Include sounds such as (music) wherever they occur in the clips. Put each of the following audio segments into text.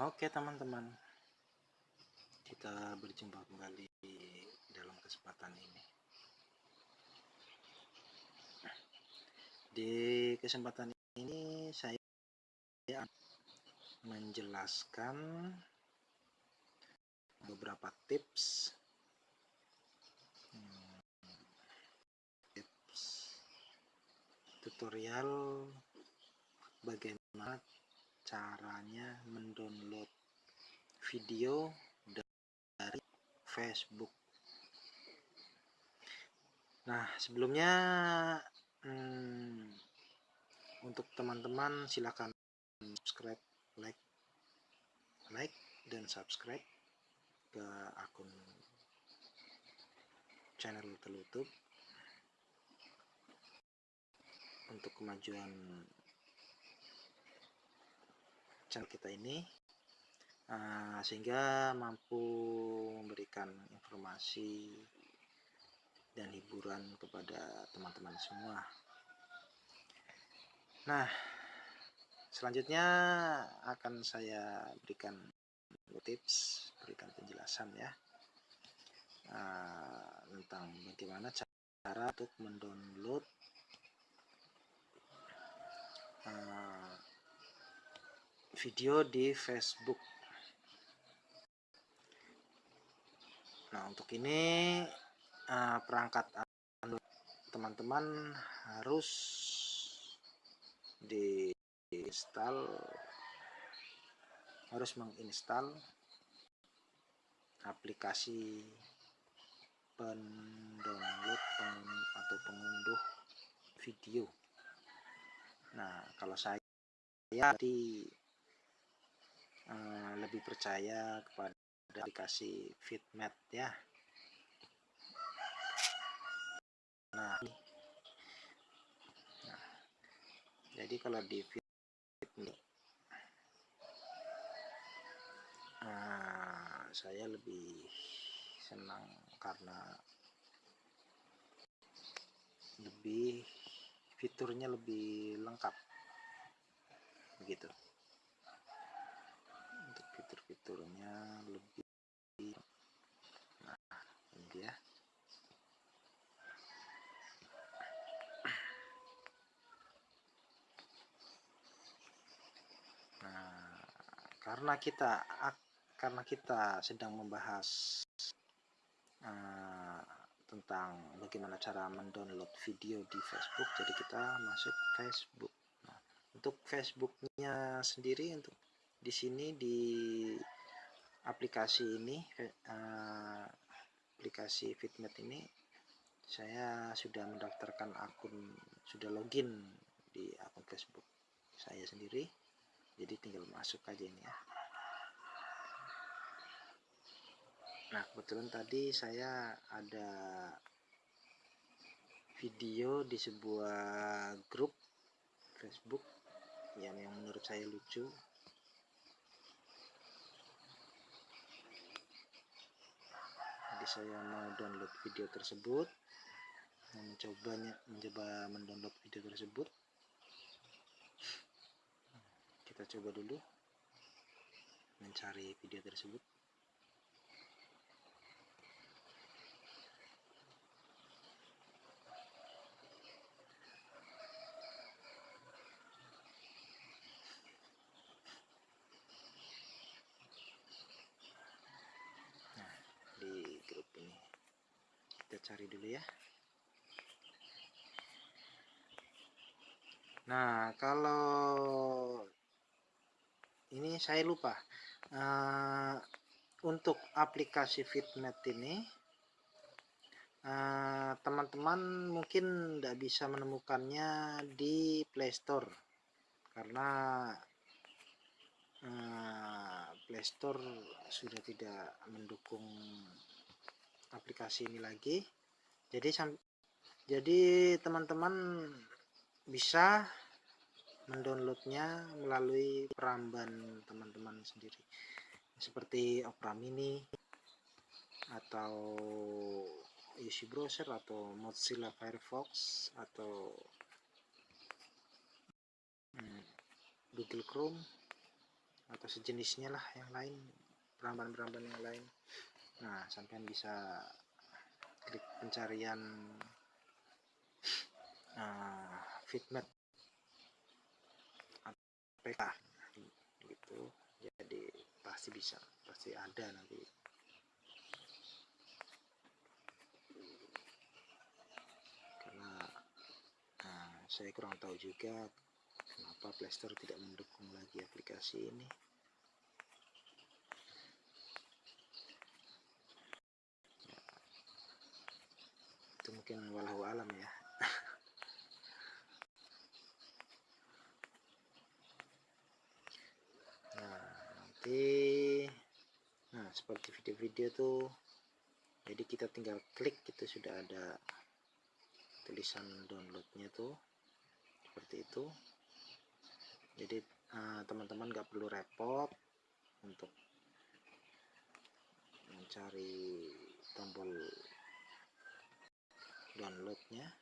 Oke teman-teman, kita berjumpa kembali dalam kesempatan ini. Di kesempatan ini saya menjelaskan beberapa tips hmm, tips tutorial bagaimana caranya mendownload video dari Facebook. Nah, sebelumnya hmm, untuk teman-teman silakan subscribe, like, like dan subscribe ke akun channel telutup untuk kemajuan channel kita ini uh, sehingga mampu memberikan informasi dan hiburan kepada teman-teman semua. Nah selanjutnya akan saya berikan tips berikan penjelasan ya uh, tentang bagaimana cara untuk mendownload uh, video di Facebook. Nah, untuk ini uh, perangkat teman-teman harus diinstal harus menginstal aplikasi pendownload atau pengunduh video. Nah, kalau saya di Eh, lebih percaya kepada aplikasi Fitmat ya. Nah, nah. Jadi kalau di Fitmat uh, saya lebih senang karena lebih fiturnya lebih lengkap. Begitu fitur-fiturnya lebih nah ini ya nah karena kita karena kita sedang membahas uh, tentang bagaimana cara mendownload video di Facebook jadi kita masuk Facebook. Nah, untuk Facebooknya sendiri untuk di sini di aplikasi ini uh, aplikasi Fitmet ini saya sudah mendaftarkan akun sudah login di akun Facebook saya sendiri. Jadi tinggal masuk aja ini ya. Nah kebetulan tadi saya ada video di sebuah grup Facebook yang menurut saya lucu jadi saya mau download video tersebut. Mencobanya mencoba mendownload video tersebut. Kita coba dulu. Mencari video tersebut cari dulu ya. Nah kalau ini saya lupa. Uh, untuk aplikasi Fitnet ini eh, teman-teman uh, mungkin tidak bisa menemukannya di Playstore karena uh, Playstore sudah tidak mendukung aplikasi ini lagi. Jadi jadi teman-teman bisa mendownloadnya melalui peramban teman-teman sendiri. Seperti Opera Mini atau UC Browser atau Mozilla Firefox atau hmm, Google Chrome atau sejenisnya lah yang lain peramban-peramban yang lain nah sampean bisa klik pencarian uh, fitment APK gitu. Jadi pasti bisa pasti ada nanti. Karena uh, saya kurang tahu juga kenapa Playstore tidak mendukung lagi aplikasi ini itu mungkin walau alam ya. (laughs) Nah nanti nah seperti video-video tuh jadi kita tinggal klik itu sudah ada tulisan downloadnya tuh seperti itu. Jadi eh, teman-teman uh, gak perlu repot untuk mencari tombol downloadnya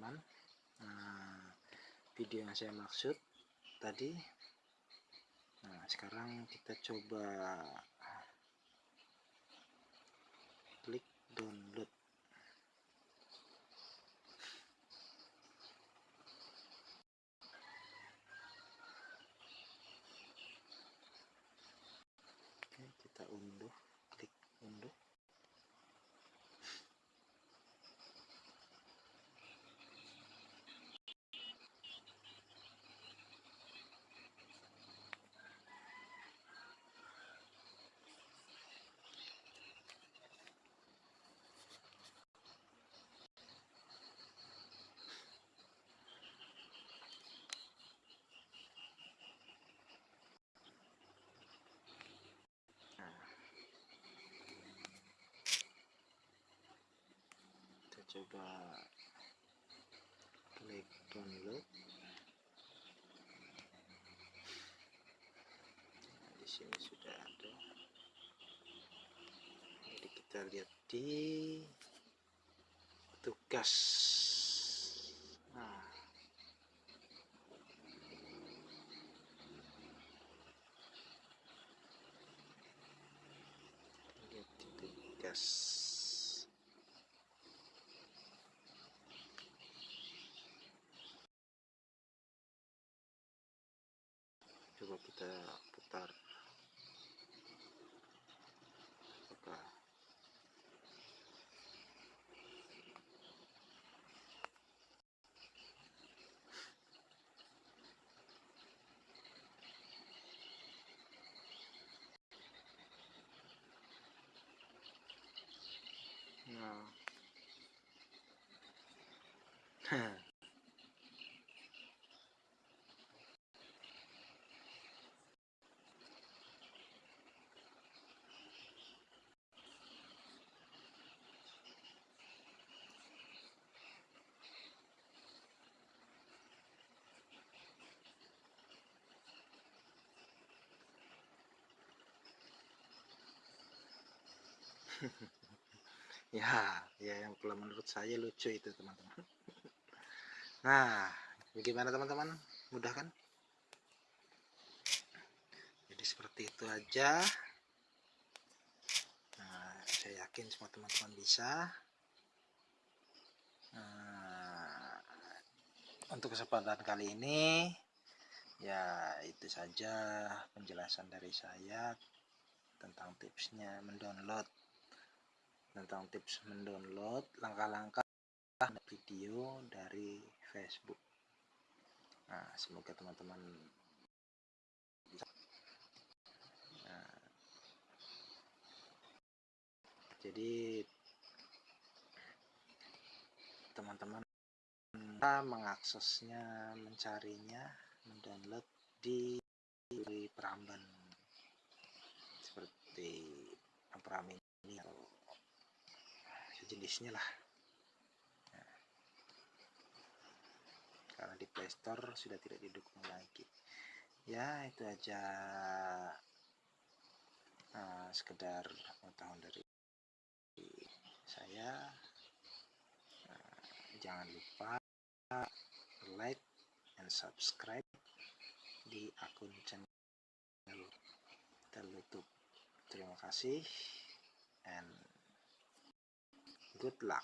teman-teman nah, video yang saya maksud tadi. Nah sekarang kita coba klik download Oke, kita unduh klik unduh coba klik download. Nah, di sini sudah ada. Jadi kita lihat di tugas nah lihat di tugas coba kita putar oke nah (laughs) ya ya yang kalau menurut saya lucu itu teman-teman nah bagaimana teman-teman? Mudah kan? Jadi seperti itu aja. Nah, saya yakin semua teman-teman bisa. Nah, untuk kesempatan kali ini ya itu saja penjelasan dari saya tentang tipsnya mendownload tentang tips mendownload langkah-langkah video dari Facebook. Nah, semoga teman-teman bisa. Nah, jadi teman-teman mengaksesnya mencarinya mendownload di Peramban seperti Peramban ini atau sejenisnya lah nah, Playstore sudah tidak didukung lagi. Ya itu aja. Uh, sekedar pengetahuan dari saya. Uh, jangan lupa like and subscribe di akun channel YouTube terima kasih and good luck